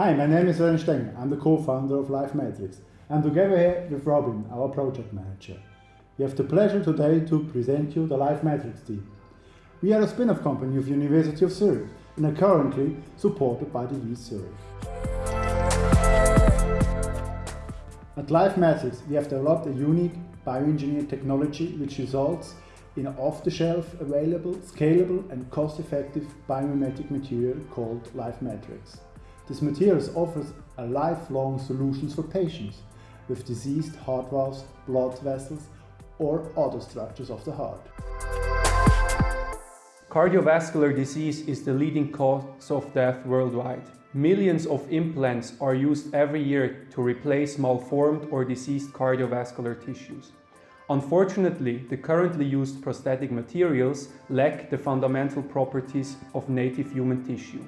Hi, my name is Ren Stenger. I'm the co-founder of LifeMatrix. And together here with Robin, our project manager. We have the pleasure today to present you the LifeMatrix team. We are a spin-off company of University of Zurich and are currently supported by the Wyss Zurich. At LifeMatrix, we have developed a unique bioengineered technology which results in an off-the-shelf available, scalable and cost-effective biomimetic material called LifeMatrix. This material offers a lifelong solutions for patients with diseased heart valves, blood vessels or other structures of the heart. Cardiovascular disease is the leading cause of death worldwide. Millions of implants are used every year to replace malformed or diseased cardiovascular tissues. Unfortunately, the currently used prosthetic materials lack the fundamental properties of native human tissue.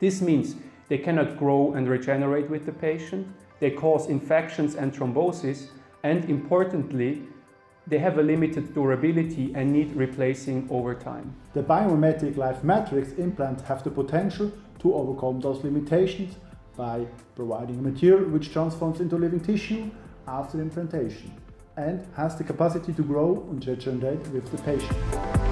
This means they cannot grow and regenerate with the patient, they cause infections and thrombosis, and importantly, they have a limited durability and need replacing over time. The biomimetic Life Matrix implants have the potential to overcome those limitations by providing a material which transforms into living tissue after implantation and has the capacity to grow and regenerate with the patient.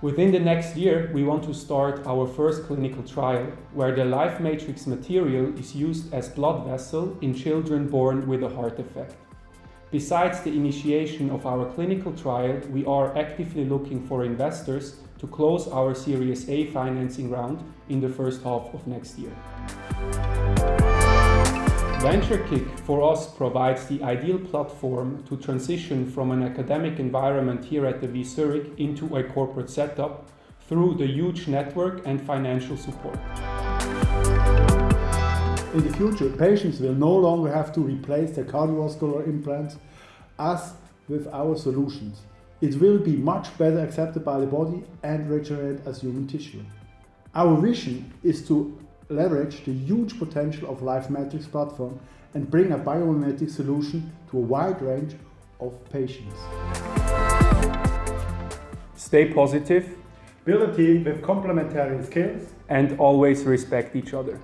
Within the next year, we want to start our first clinical trial, where the LifeMatrix material is used as blood vessel in children born with a heart defect. Besides the initiation of our clinical trial, we are actively looking for investors to close our Series A financing round in the first half of next year. VentureKick for us provides the ideal platform to transition from an academic environment here at the Wyss Zurich into a corporate setup through the huge network and financial support. In the future, patients will no longer have to replace their cardiovascular implants as with our solutions. It will be much better accepted by the body and regenerate as human tissue. Our vision is to leverage the huge potential of LifeMatrix platform and bring a biomimetic solution to a wide range of patients. Stay positive. Build a team with complementary skills and always respect each other.